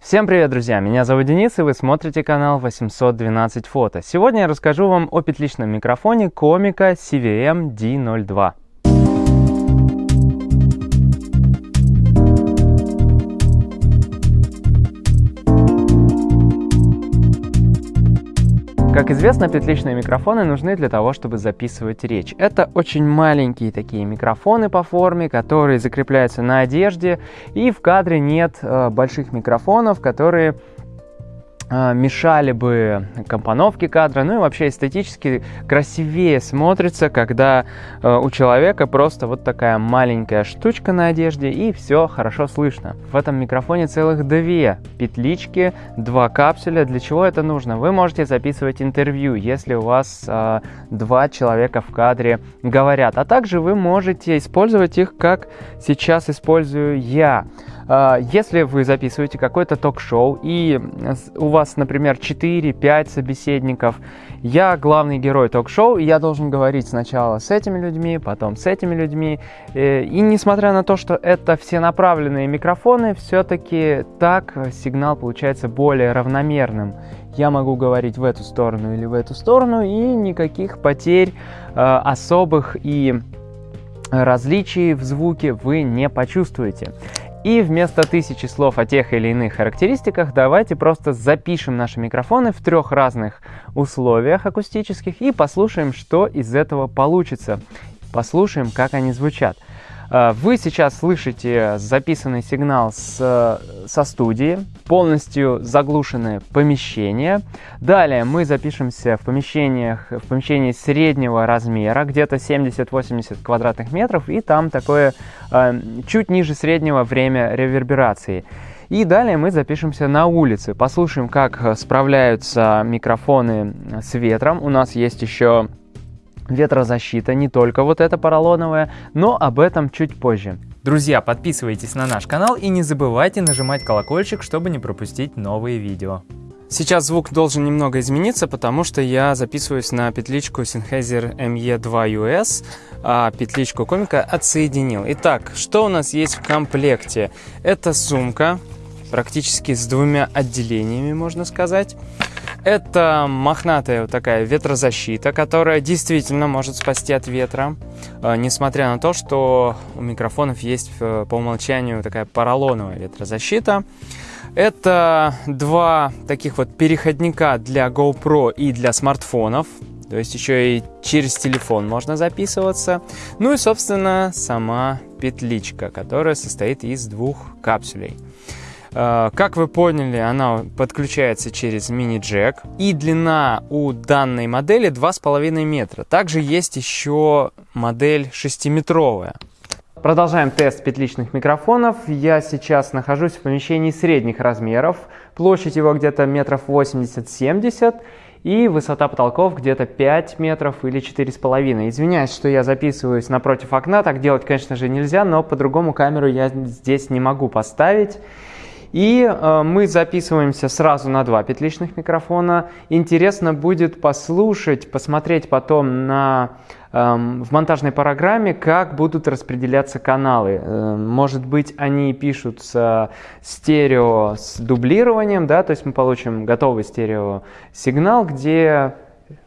Всем привет, друзья! Меня зовут Денис, и вы смотрите канал 812 фото. Сегодня я расскажу вам о петличном микрофоне Комика CVM D02. Как известно, петличные микрофоны нужны для того, чтобы записывать речь. Это очень маленькие такие микрофоны по форме, которые закрепляются на одежде, и в кадре нет э, больших микрофонов, которые мешали бы компоновке кадра, ну и вообще эстетически красивее смотрится, когда э, у человека просто вот такая маленькая штучка на одежде и все хорошо слышно. В этом микрофоне целых две петлички, два капсуля. Для чего это нужно? Вы можете записывать интервью, если у вас э, два человека в кадре говорят, а также вы можете использовать их, как сейчас использую я. А, если вы записываете какое-то ток-шоу, и у вас, например, 4-5 собеседников, я главный герой ток-шоу, и я должен говорить сначала с этими людьми, потом с этими людьми. Э, и несмотря на то, что это все направленные микрофоны, все-таки так сигнал получается более равномерным. Я могу говорить в эту сторону или в эту сторону, и никаких потерь э, особых и различий в звуке вы не почувствуете. И вместо тысячи слов о тех или иных характеристиках давайте просто запишем наши микрофоны в трех разных условиях акустических и послушаем, что из этого получится. Послушаем, как они звучат. Э, вы сейчас слышите записанный сигнал с, со студии, полностью заглушенное помещение. Далее мы запишемся в помещениях, в помещении среднего размера, где-то 70-80 квадратных метров, и там такое э, чуть ниже среднего время реверберации. И далее мы запишемся на улице, послушаем, как справляются микрофоны с ветром. У нас есть еще ветрозащита, не только вот эта поролоновая, но об этом чуть позже. Друзья, подписывайтесь на наш канал и не забывайте нажимать колокольчик, чтобы не пропустить новые видео. Сейчас звук должен немного измениться, потому что я записываюсь на петличку Sennheiser ME2US, а петличку комика отсоединил. Итак, что у нас есть в комплекте? Это сумка, практически с двумя отделениями, можно сказать. Это мохнатая вот такая ветрозащита, которая действительно может спасти от ветра, э, несмотря на то, что у микрофонов есть э, по умолчанию такая поролоновая ветрозащита. Это два таких вот переходника для GoPro и для смартфонов. То есть еще и через телефон можно записываться. Ну и, собственно, сама петличка, которая состоит из двух капсулей. Э, как вы поняли, она подключается через мини-джек. И длина у данной модели 2,5 метра. Также есть еще модель 6-метровая. Продолжаем тест петличных микрофонов. Я сейчас нахожусь в помещении средних размеров. Площадь его где-то метров 80-70 и высота потолков где-то 5 метров или 4,5. Извиняюсь, что я записываюсь напротив окна, так делать, конечно же, нельзя, но по-другому камеру я здесь не могу поставить. И э, мы записываемся сразу на два петличных микрофона. Интересно будет послушать, посмотреть потом на, э, в монтажной программе, как будут распределяться каналы. Э, может быть, они пишутся стерео с дублированием, да, то есть мы получим готовый стерео сигнал, где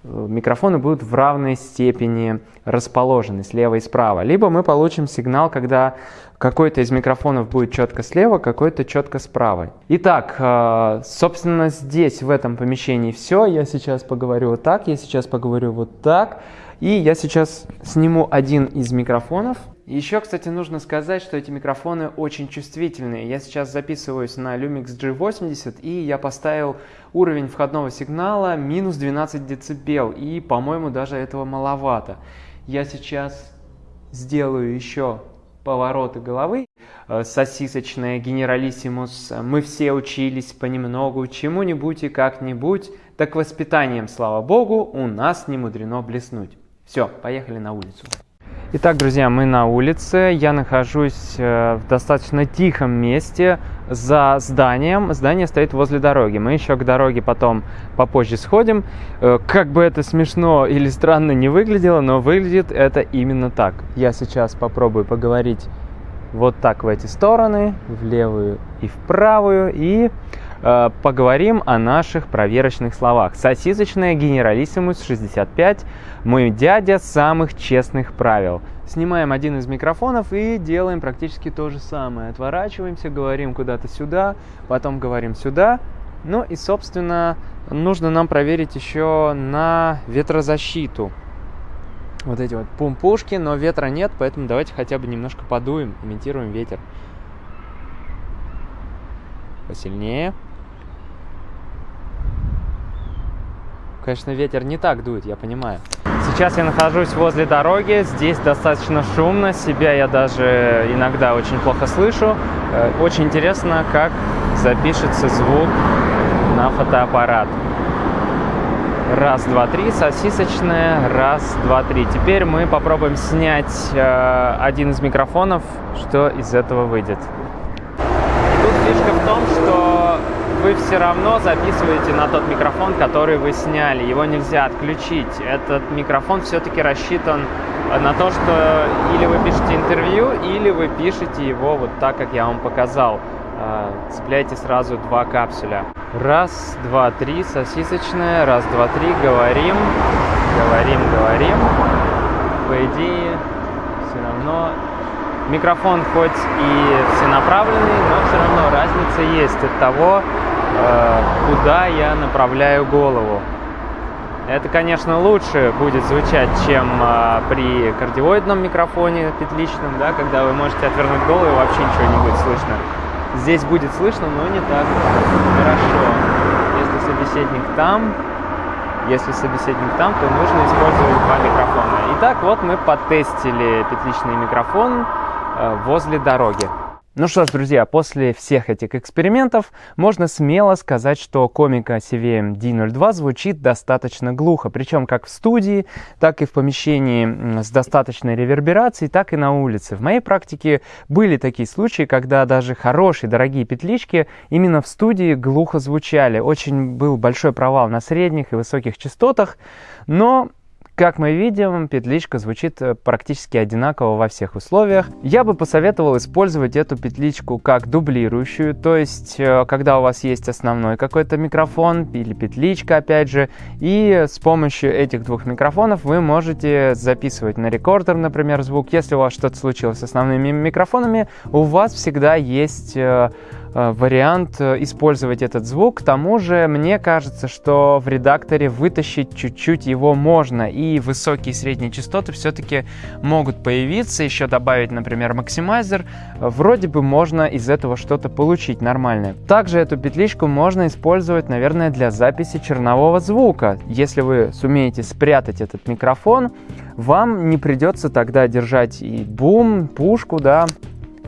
микрофоны будут в равной степени расположены слева и справа. Либо мы получим сигнал, когда какой-то из микрофонов будет четко слева, какой-то четко справа. Итак, э, собственно, здесь, в этом помещении все. Я сейчас поговорю вот так, я сейчас поговорю вот так. И я сейчас сниму один из микрофонов. Еще, кстати, нужно сказать, что эти микрофоны очень чувствительные. Я сейчас записываюсь на Lumix G80, и я поставил уровень входного сигнала минус 12 дБ, и, по-моему, даже этого маловато. Я сейчас сделаю еще повороты головы. Э, сосисочная, генералиссимус. Мы все учились понемногу, чему-нибудь и как-нибудь. Так воспитанием, слава богу, у нас не мудрено блеснуть. Все, поехали на улицу. Итак, друзья, мы на улице. Я нахожусь э, в достаточно тихом месте за зданием. Здание стоит возле дороги. Мы еще к дороге потом попозже сходим. Э, как бы это смешно или странно не выглядело, но выглядит это именно так. Я сейчас попробую поговорить вот так в эти стороны, в левую и в правую. И поговорим о наших проверочных словах. Сосисочная генералиссимус 65, мой дядя самых честных правил. Снимаем один из микрофонов и делаем практически то же самое. Отворачиваемся, говорим куда-то сюда, потом говорим сюда. Ну и, собственно, нужно нам проверить еще на ветрозащиту. Вот эти вот пумпушки, но ветра нет, поэтому давайте хотя бы немножко подуем, имитируем ветер. Посильнее. Конечно, ветер не так дует, я понимаю. Сейчас я нахожусь возле дороги, здесь достаточно шумно, себя я даже иногда очень плохо слышу. Э, очень интересно, как запишется звук на фотоаппарат. Раз, два, три, сосисочная, раз, два, три. Теперь мы попробуем снять э, один из микрофонов, что из этого выйдет. Тут фишка в том, что все равно записываете на тот микрофон, который вы сняли. Его нельзя отключить. Этот микрофон все-таки рассчитан на то, что или вы пишете интервью, или вы пишете его вот так, как я вам показал. А, цепляйте сразу два капсуля. Раз, два, три, сосисочная. Раз, два, три, говорим, говорим, говорим. По идее, все равно микрофон хоть и всенаправленный, но все равно разница есть от того, Э, куда я направляю голову. Это, конечно, лучше будет звучать, чем э, при кардиоидном микрофоне петличном, да, когда вы можете отвернуть голову и вообще ничего не будет слышно. Здесь будет слышно, но не так хорошо. Если собеседник там, если собеседник там, то нужно использовать два микрофона. Итак, вот мы потестили петличный микрофон э, возле дороги. Ну что ж, друзья, после всех этих экспериментов можно смело сказать, что комика CVM D02 звучит достаточно глухо, причем как в студии, так и в помещении с достаточной реверберацией, так и на улице. В моей практике были такие случаи, когда даже хорошие, дорогие петлички именно в студии глухо звучали. Очень был большой провал на средних и высоких частотах, но как мы видим, петличка звучит э, практически одинаково во всех условиях. Я бы посоветовал использовать эту петличку как дублирующую, то есть э, когда у вас есть основной какой-то микрофон или петличка опять же, и с помощью этих двух микрофонов вы можете записывать на рекордер, например, звук. Если у вас что-то случилось с основными микрофонами, у вас всегда есть э, вариант э, использовать этот звук. К тому же, мне кажется, что в редакторе вытащить чуть-чуть его можно, и высокие и средние частоты все-таки могут появиться. Еще добавить, например, максимайзер. Вроде бы можно из этого что-то получить нормальное. Также эту петличку можно использовать, наверное, для записи чернового звука. Если вы сумеете спрятать этот микрофон, вам не придется тогда держать и бум, пушку, да,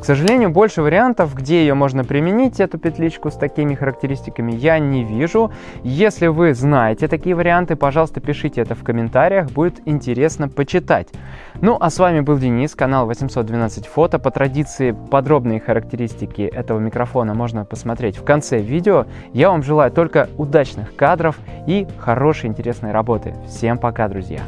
к сожалению, больше вариантов, где ее можно применить, эту петличку с такими характеристиками, я не вижу. Если вы знаете такие варианты, пожалуйста, пишите это в комментариях, будет интересно почитать. Ну, а с вами был Денис, канал 812 фото. По традиции, подробные характеристики этого микрофона можно посмотреть в конце видео. Я вам желаю только удачных кадров и хорошей интересной работы. Всем пока, друзья!